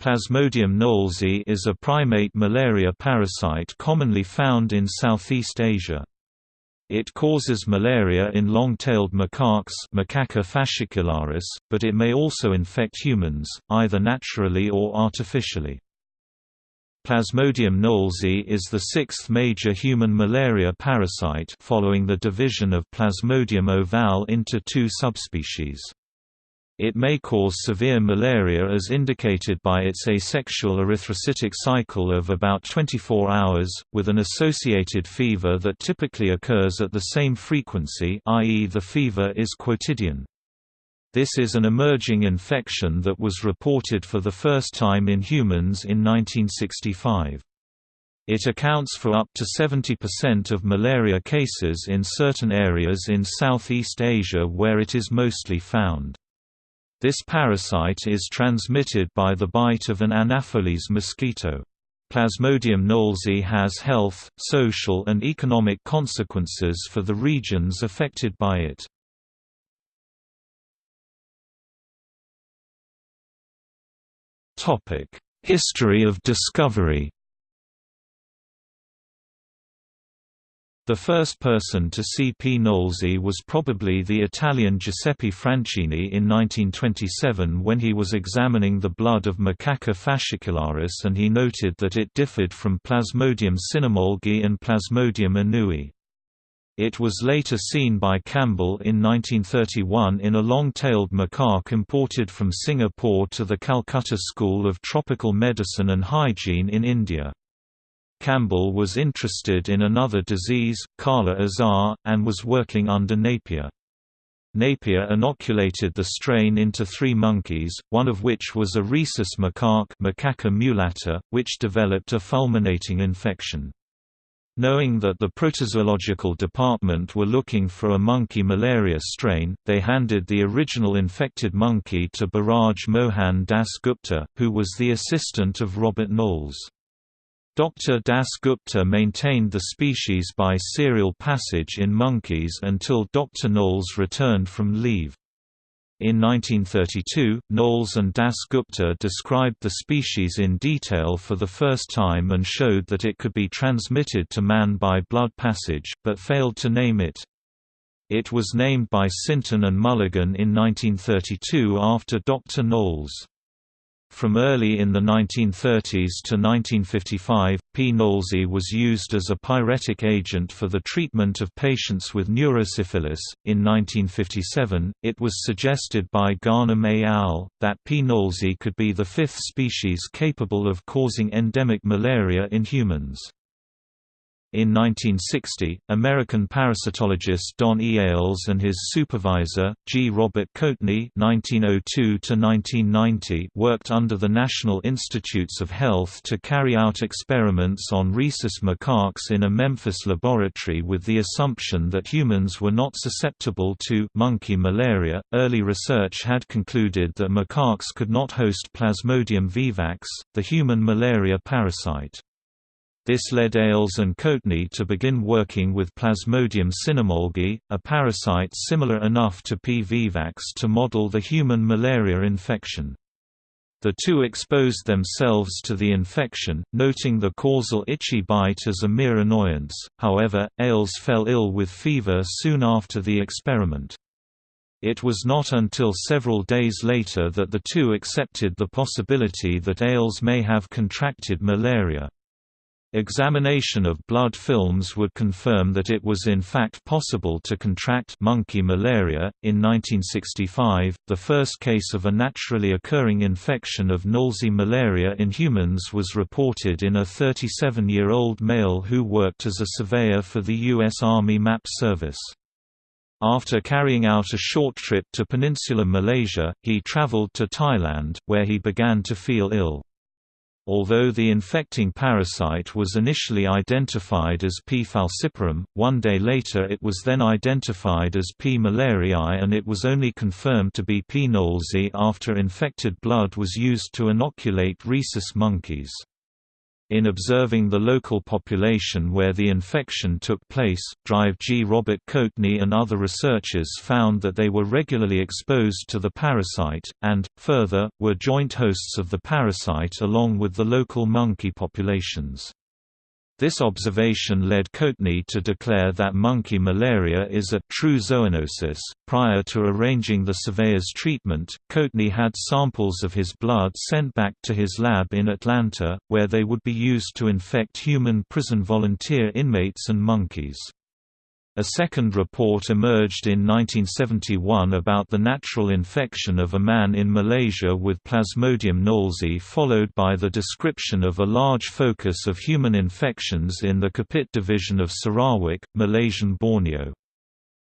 Plasmodium knowlesi is a primate malaria parasite commonly found in Southeast Asia. It causes malaria in long-tailed macaques Macaca fascicularis, but it may also infect humans, either naturally or artificially. Plasmodium knowlesi is the sixth major human malaria parasite following the division of Plasmodium ovale into two subspecies. It may cause severe malaria as indicated by its asexual erythrocytic cycle of about 24 hours, with an associated fever that typically occurs at the same frequency i.e. the fever is quotidian. This is an emerging infection that was reported for the first time in humans in 1965. It accounts for up to 70% of malaria cases in certain areas in Southeast Asia where it is mostly found. This parasite is transmitted by the bite of an Anopheles mosquito. Plasmodium knowlesi has health, social and economic consequences for the regions affected by it. History of discovery The first person to see P. knowlesi was probably the Italian Giuseppe Franchini in 1927 when he was examining the blood of Macaca fascicularis and he noted that it differed from Plasmodium cynomolgi and Plasmodium annui. It was later seen by Campbell in 1931 in a long-tailed macaque imported from Singapore to the Calcutta School of Tropical Medicine and Hygiene in India. Campbell was interested in another disease, Kala Azar, and was working under Napier. Napier inoculated the strain into three monkeys, one of which was a rhesus macaque Macaca mulatta, which developed a fulminating infection. Knowing that the protozoological department were looking for a monkey malaria strain, they handed the original infected monkey to Biraj Mohan Das Gupta, who was the assistant of Robert Knowles. Dr. Das Gupta maintained the species by serial passage in monkeys until Dr. Knowles returned from leave. In 1932, Knowles and Das Gupta described the species in detail for the first time and showed that it could be transmitted to man by blood passage, but failed to name it. It was named by Sinton and Mulligan in 1932 after Dr. Knowles. From early in the 1930s to 1955, P. knowlesi was used as a pyretic agent for the treatment of patients with neurosyphilis. In 1957, it was suggested by Ghanem et al. that P. knowlesi could be the fifth species capable of causing endemic malaria in humans. In 1960, American parasitologist Don E. Ailes and his supervisor, G. Robert Coatney (1902–1990) worked under the National Institutes of Health to carry out experiments on rhesus macaques in a Memphis laboratory with the assumption that humans were not susceptible to monkey malaria. Early research had concluded that macaques could not host Plasmodium vivax, the human malaria parasite. This led Ailes and Coatney to begin working with Plasmodium cynomolgi, a parasite similar enough to P. vivax to model the human malaria infection. The two exposed themselves to the infection, noting the causal itchy bite as a mere annoyance, however, Ailes fell ill with fever soon after the experiment. It was not until several days later that the two accepted the possibility that Ailes may have contracted malaria. Examination of blood films would confirm that it was in fact possible to contract monkey malaria. In 1965, the first case of a naturally occurring infection of Knowlesi malaria in humans was reported in a 37 year old male who worked as a surveyor for the U.S. Army Map Service. After carrying out a short trip to peninsular Malaysia, he traveled to Thailand, where he began to feel ill. Although the infecting parasite was initially identified as P. falciparum, one day later it was then identified as P. malariae and it was only confirmed to be P. knowlesi after infected blood was used to inoculate rhesus monkeys. In observing the local population where the infection took place, Drive G. Robert Coatney and other researchers found that they were regularly exposed to the parasite, and, further, were joint hosts of the parasite along with the local monkey populations. This observation led Coatney to declare that monkey malaria is a true zoonosis. Prior to arranging the surveyor's treatment, Coatney had samples of his blood sent back to his lab in Atlanta, where they would be used to infect human prison volunteer inmates and monkeys. A second report emerged in 1971 about the natural infection of a man in Malaysia with Plasmodium knowlesi followed by the description of a large focus of human infections in the Kapit division of Sarawak, Malaysian Borneo.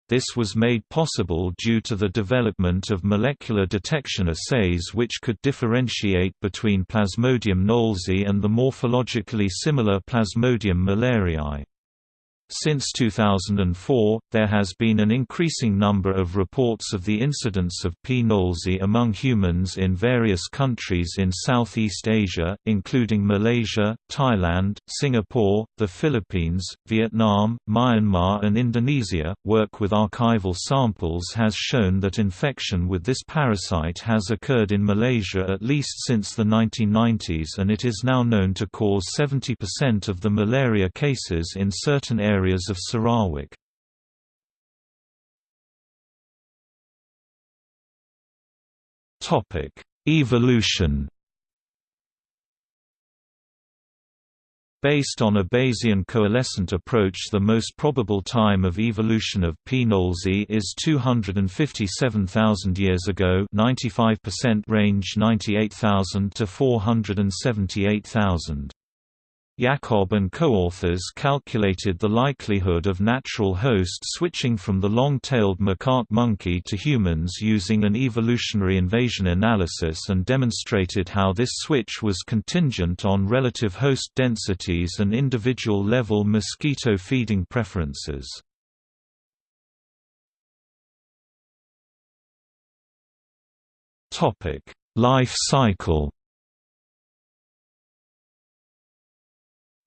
This was made possible due to the development of molecular detection assays which could differentiate between Plasmodium knowlesi and the morphologically similar Plasmodium malariae. Since 2004, there has been an increasing number of reports of the incidence of P. knowlesi among humans in various countries in Southeast Asia, including Malaysia, Thailand, Singapore, the Philippines, Vietnam, Myanmar, and Indonesia. Work with archival samples has shown that infection with this parasite has occurred in Malaysia at least since the 1990s and it is now known to cause 70% of the malaria cases in certain areas areas of Sarawak. Evolution Based on a Bayesian coalescent approach the most probable time of evolution of P. knowlesi is 257,000 years ago 95% range 98,000 to 478,000. Jacob and co-authors calculated the likelihood of natural host switching from the long-tailed macaque monkey to humans using an evolutionary invasion analysis and demonstrated how this switch was contingent on relative host densities and individual level mosquito feeding preferences. Life cycle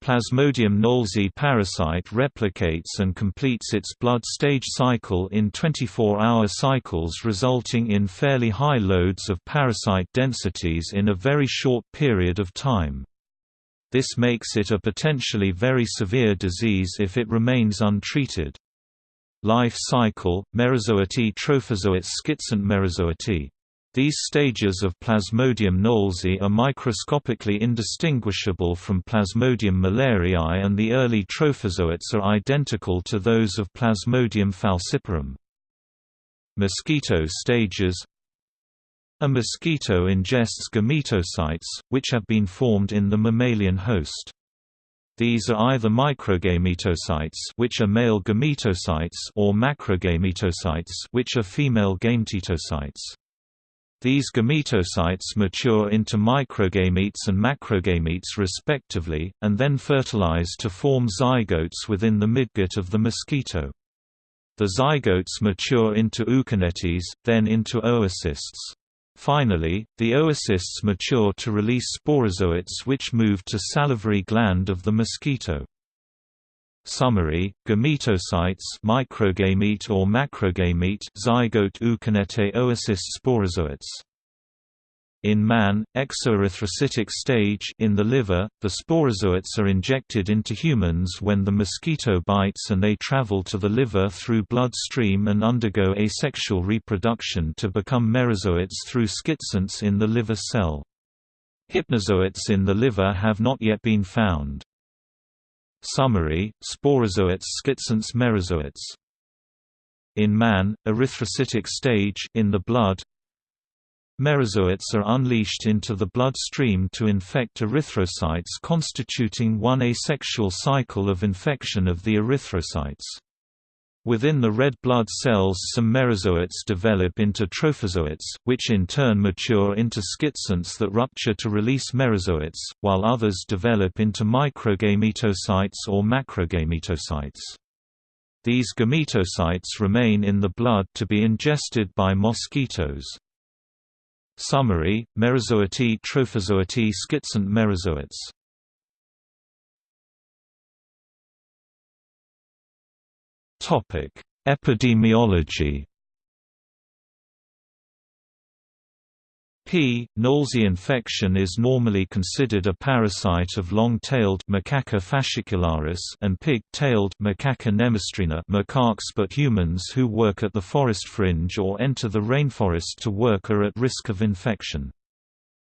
Plasmodium knowlesi parasite replicates and completes its blood stage cycle in 24-hour cycles resulting in fairly high loads of parasite densities in a very short period of time. This makes it a potentially very severe disease if it remains untreated. Life cycle, Merozoite trophozoite schizont Merazoete these stages of Plasmodium knowlesi are microscopically indistinguishable from Plasmodium malariae and the early trophozoites are identical to those of Plasmodium falciparum. Mosquito stages A mosquito ingests gametocytes, which have been formed in the mammalian host. These are either microgametocytes which are male gametocytes or macrogametocytes which are female gametocytes. These gametocytes mature into microgametes and macrogametes respectively, and then fertilize to form zygotes within the midgut of the mosquito. The zygotes mature into ookinetes, then into oocysts. Finally, the oocysts mature to release sporozoites which move to salivary gland of the mosquito. Summary: Gametocytes, microgamete or macrogamete, zygote ookinete oocyst sporozoites. In man, exoerythrocytic stage in the liver, the sporozoites are injected into humans when the mosquito bites and they travel to the liver through bloodstream and undergo asexual reproduction to become merozoites through schizonts in the liver cell. Hypnozoites in the liver have not yet been found. Summary, sporozoites schizonts merozoites in man, erythrocytic stage in the blood, Merozoites are unleashed into the bloodstream to infect erythrocytes constituting one asexual cycle of infection of the erythrocytes. Within the red blood cells some merozoites develop into trophozoites, which in turn mature into schizonts that rupture to release merozoites, while others develop into microgametocytes or macrogametocytes. These gametocytes remain in the blood to be ingested by mosquitoes. Summary, Merozoite Trophozoite schizont merozoites Epidemiology P. Knowlesii infection is normally considered a parasite of long-tailed Macaca fascicularis and pig-tailed Macaca nemostrina macaques but humans who work at the forest fringe or enter the rainforest to work are at risk of infection.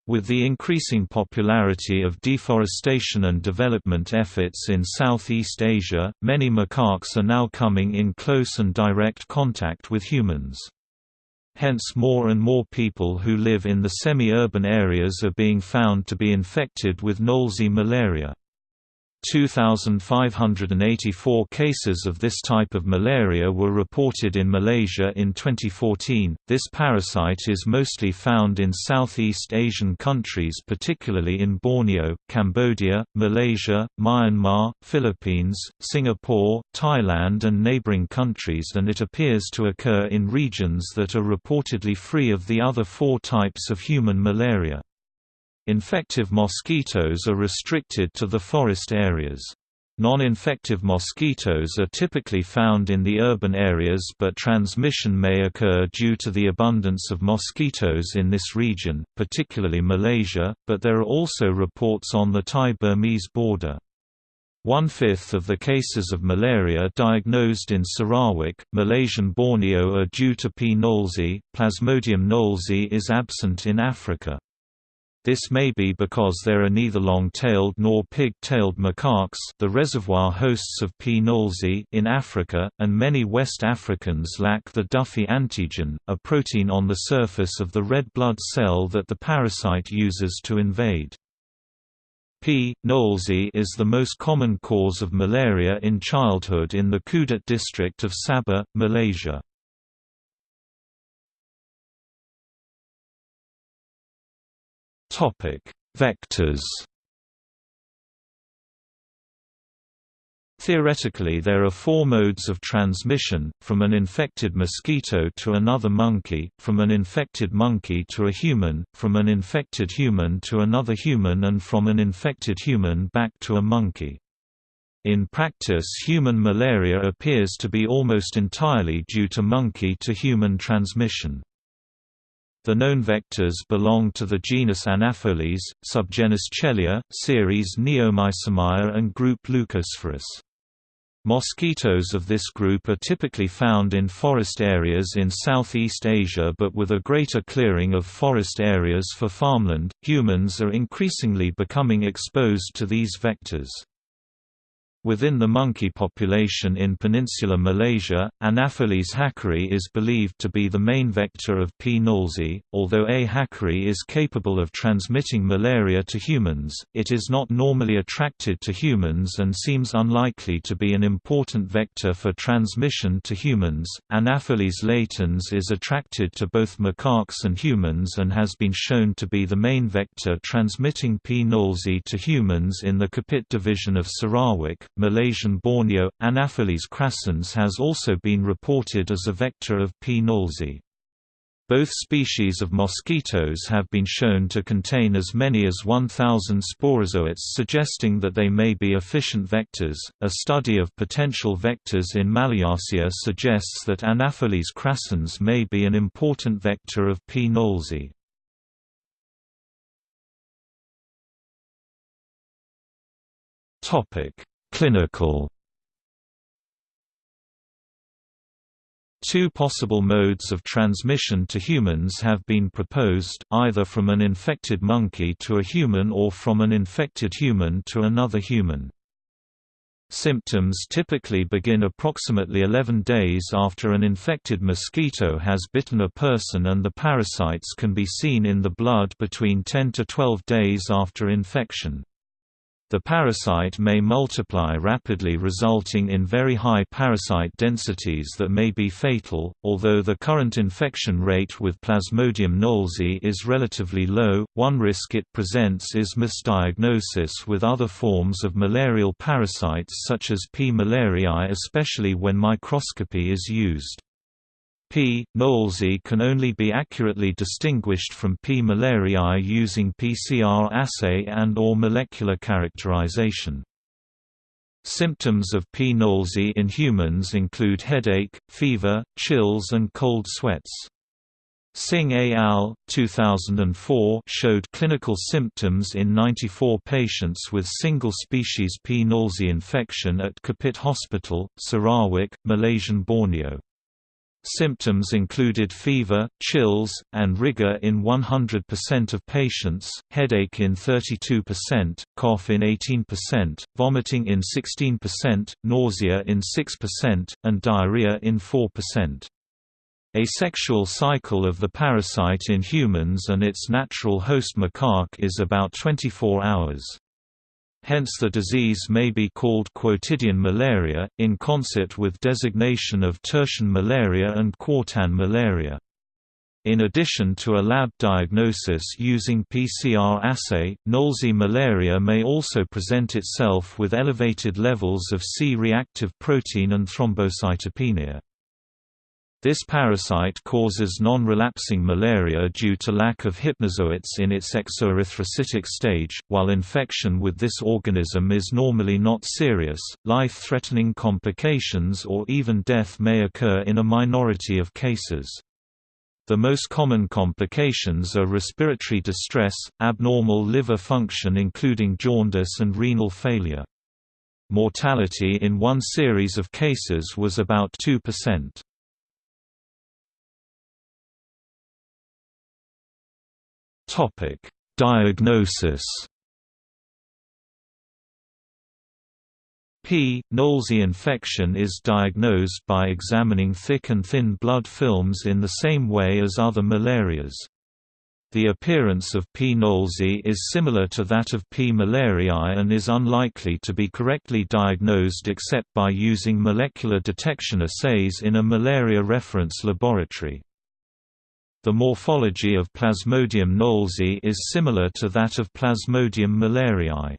With the increasing popularity of deforestation and development efforts in Southeast Asia, many macaques are now coming in close and direct contact with humans. Hence more and more people who live in the semi-urban areas are being found to be infected with Knowlesii malaria. 2,584 cases of this type of malaria were reported in Malaysia in 2014. This parasite is mostly found in Southeast Asian countries, particularly in Borneo, Cambodia, Malaysia, Myanmar, Philippines, Singapore, Thailand, and neighboring countries, and it appears to occur in regions that are reportedly free of the other four types of human malaria. Infective mosquitoes are restricted to the forest areas. Non-infective mosquitoes are typically found in the urban areas but transmission may occur due to the abundance of mosquitoes in this region, particularly Malaysia, but there are also reports on the Thai-Burmese border. One-fifth of the cases of malaria diagnosed in Sarawak, Malaysian Borneo are due to P. knowlesii. Plasmodium knowlesii is absent in Africa. This may be because there are neither long-tailed nor pig-tailed macaques the reservoir hosts of P. knowlesii in Africa, and many West Africans lack the Duffy antigen, a protein on the surface of the red blood cell that the parasite uses to invade. P. knowlesii is the most common cause of malaria in childhood in the Kudat district of Sabah, Malaysia. Topic: Vectors. Theoretically there are four modes of transmission, from an infected mosquito to another monkey, from an infected monkey to a human, from an infected human to another human and from an infected human back to a monkey. In practice human malaria appears to be almost entirely due to monkey to human transmission. The known vectors belong to the genus Anopheles, subgenus Chelia, series Neomycemia and group Leucosphaerus. Mosquitoes of this group are typically found in forest areas in Southeast Asia but with a greater clearing of forest areas for farmland, humans are increasingly becoming exposed to these vectors. Within the monkey population in peninsular Malaysia, Anopheles hackeri is believed to be the main vector of P. knowlesii. Although A. hackeri is capable of transmitting malaria to humans, it is not normally attracted to humans and seems unlikely to be an important vector for transmission to humans. Anopheles latans is attracted to both macaques and humans and has been shown to be the main vector transmitting P. knowlesii to humans in the Kapit division of Sarawak. Malaysian Borneo, Anopheles crassans has also been reported as a vector of P. knowlesii. Both species of mosquitoes have been shown to contain as many as 1,000 sporozoites, suggesting that they may be efficient vectors. A study of potential vectors in Malayasia suggests that Anopheles crassans may be an important vector of P. knowlesii. Topic: Clinical Two possible modes of transmission to humans have been proposed, either from an infected monkey to a human or from an infected human to another human. Symptoms typically begin approximately 11 days after an infected mosquito has bitten a person and the parasites can be seen in the blood between 10 to 12 days after infection. The parasite may multiply rapidly resulting in very high parasite densities that may be fatal, although the current infection rate with Plasmodium knowlesi is relatively low. One risk it presents is misdiagnosis with other forms of malarial parasites such as P. malariae especially when microscopy is used. P. knowlesii can only be accurately distinguished from P. malariae using PCR assay and or molecular characterization. Symptoms of P. knowlesi in humans include headache, fever, chills and cold sweats. Singh et al. 2004 showed clinical symptoms in 94 patients with single-species P. knowlesi infection at Kapit Hospital, Sarawak, Malaysian Borneo. Symptoms included fever, chills, and rigor in 100% of patients, headache in 32%, cough in 18%, vomiting in 16%, nausea in 6%, and diarrhea in 4%. Asexual cycle of the parasite in humans and its natural host macaque is about 24 hours. Hence the disease may be called quotidian malaria, in concert with designation of tertian malaria and quartan malaria. In addition to a lab diagnosis using PCR assay, Knowlesi malaria may also present itself with elevated levels of C-reactive protein and thrombocytopenia. This parasite causes non-relapsing malaria due to lack of hypnozoites in its exoerythrocytic stage. While infection with this organism is normally not serious, life-threatening complications or even death may occur in a minority of cases. The most common complications are respiratory distress, abnormal liver function including jaundice and renal failure. Mortality in one series of cases was about 2%. Topic: Diagnosis. P. knowlesi infection is diagnosed by examining thick and thin blood films in the same way as other malarias. The appearance of P. knowlesi is similar to that of P. malariae and is unlikely to be correctly diagnosed except by using molecular detection assays in a malaria reference laboratory. The morphology of Plasmodium knowlesi is similar to that of Plasmodium malariae.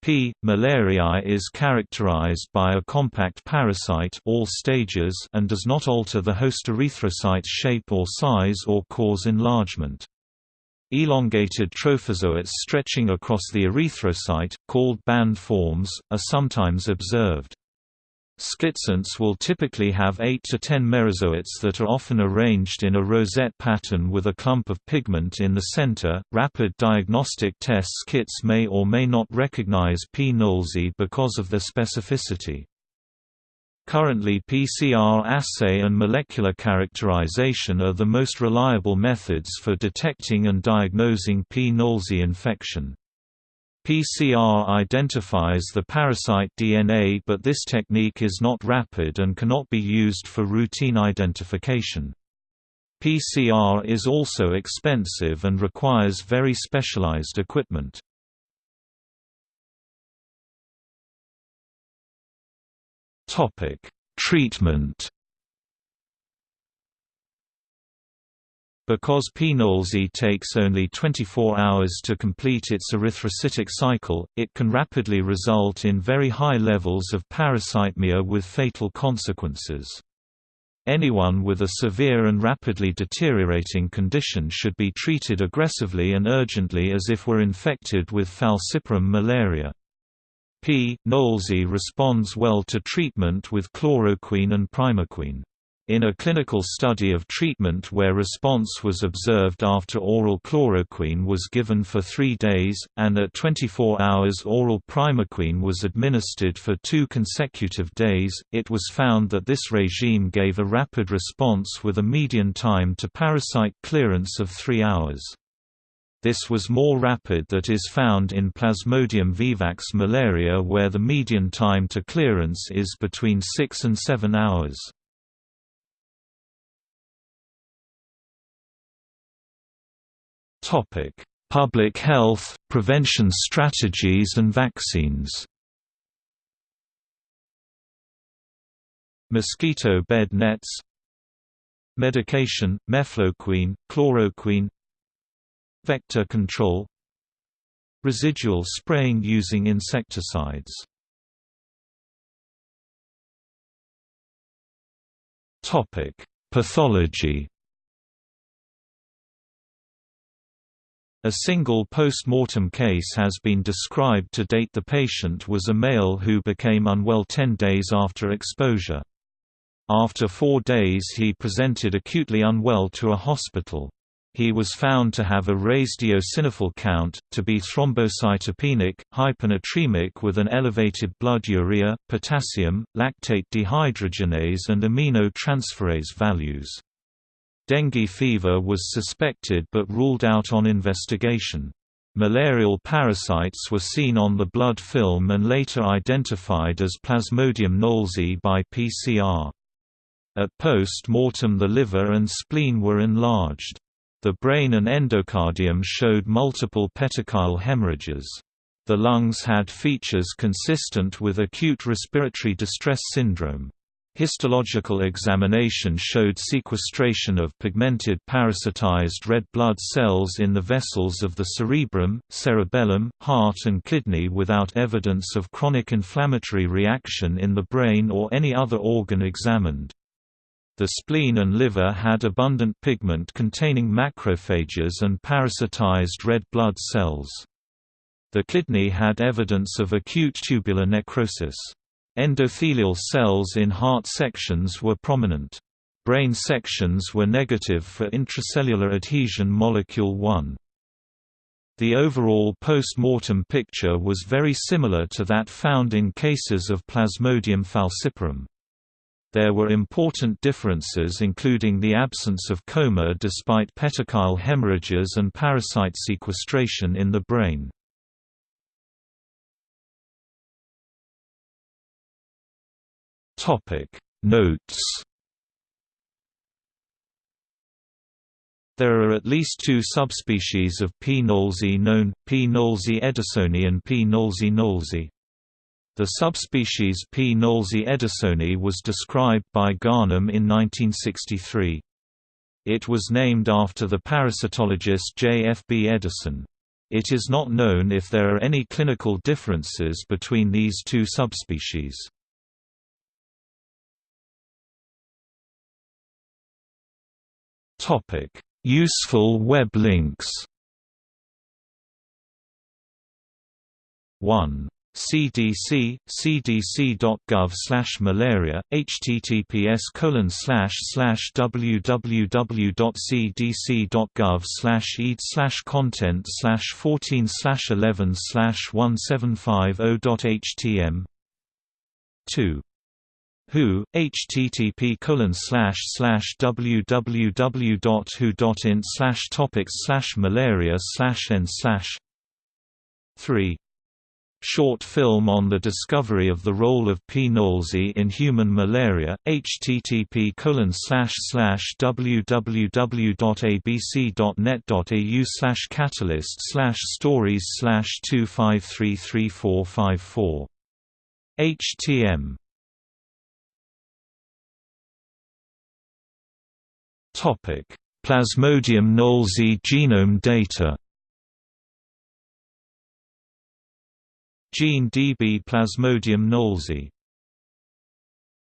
P. malariae is characterized by a compact parasite all stages and does not alter the host erythrocyte's shape or size or cause enlargement. Elongated trophozoites stretching across the erythrocyte, called band forms, are sometimes observed. Schistants will typically have 8 to 10 merozoites that are often arranged in a rosette pattern with a clump of pigment in the center. Rapid diagnostic tests kits may or may not recognize P. knowlesi because of their specificity. Currently PCR assay and molecular characterization are the most reliable methods for detecting and diagnosing P. knowlesi infection. PCR identifies the parasite DNA but this technique is not rapid and cannot be used for routine identification. PCR is also expensive and requires very specialized equipment. Treatment Because P. knowlesi takes only 24 hours to complete its erythrocytic cycle, it can rapidly result in very high levels of parasitemia with fatal consequences. Anyone with a severe and rapidly deteriorating condition should be treated aggressively and urgently as if were infected with falciparum malaria. P. knowlesi responds well to treatment with chloroquine and primaquine. In a clinical study of treatment where response was observed after oral chloroquine was given for three days, and at 24 hours oral primaquine was administered for two consecutive days, it was found that this regime gave a rapid response with a median time to parasite clearance of three hours. This was more rapid that is found in Plasmodium vivax malaria where the median time to clearance is between 6 and 7 hours. Public health, prevention strategies and vaccines. Mosquito bed nets. Medication, mefloquine, chloroquine. Vector control. Residual spraying using insecticides. Topic: Pathology A single post-mortem case has been described to date the patient was a male who became unwell 10 days after exposure. After four days he presented acutely unwell to a hospital. He was found to have a raised eosinophil count, to be thrombocytopenic, hyponatremic with an elevated blood urea, potassium, lactate dehydrogenase and amino transferase values. Dengue fever was suspected but ruled out on investigation. Malarial parasites were seen on the blood film and later identified as Plasmodium knowlesi by PCR. At post-mortem the liver and spleen were enlarged. The brain and endocardium showed multiple petechial hemorrhages. The lungs had features consistent with acute respiratory distress syndrome. Histological examination showed sequestration of pigmented parasitized red blood cells in the vessels of the cerebrum, cerebellum, heart and kidney without evidence of chronic inflammatory reaction in the brain or any other organ examined. The spleen and liver had abundant pigment containing macrophages and parasitized red blood cells. The kidney had evidence of acute tubular necrosis. Endothelial cells in heart sections were prominent. Brain sections were negative for intracellular adhesion molecule 1. The overall post-mortem picture was very similar to that found in cases of Plasmodium falciparum. There were important differences including the absence of coma despite petechial hemorrhages and parasite sequestration in the brain. Notes There are at least two subspecies of P. knowlesi known, P. knowlesi edisoni and P. knowlesi knowlesi. The subspecies P. knowlesi edisoni was described by Garnham in 1963. It was named after the parasitologist J. F. B. Edison. It is not known if there are any clinical differences between these two subspecies. Useful web links. 1 CDC, cdc.gov slash malaria, https colon slash slash www.cdc.gov slash ed slash content slash 14 slash 11 slash 1750.htm 2 WHO, http www.who.in topics malaria n slash 3 Short film on the discovery of the role of P. knowlesi in human malaria, http www.abc.net.au catalyst stories slash 25335454. HTM Plasmodium knowlesi genome data. Gene DB Plasmodium knowlesi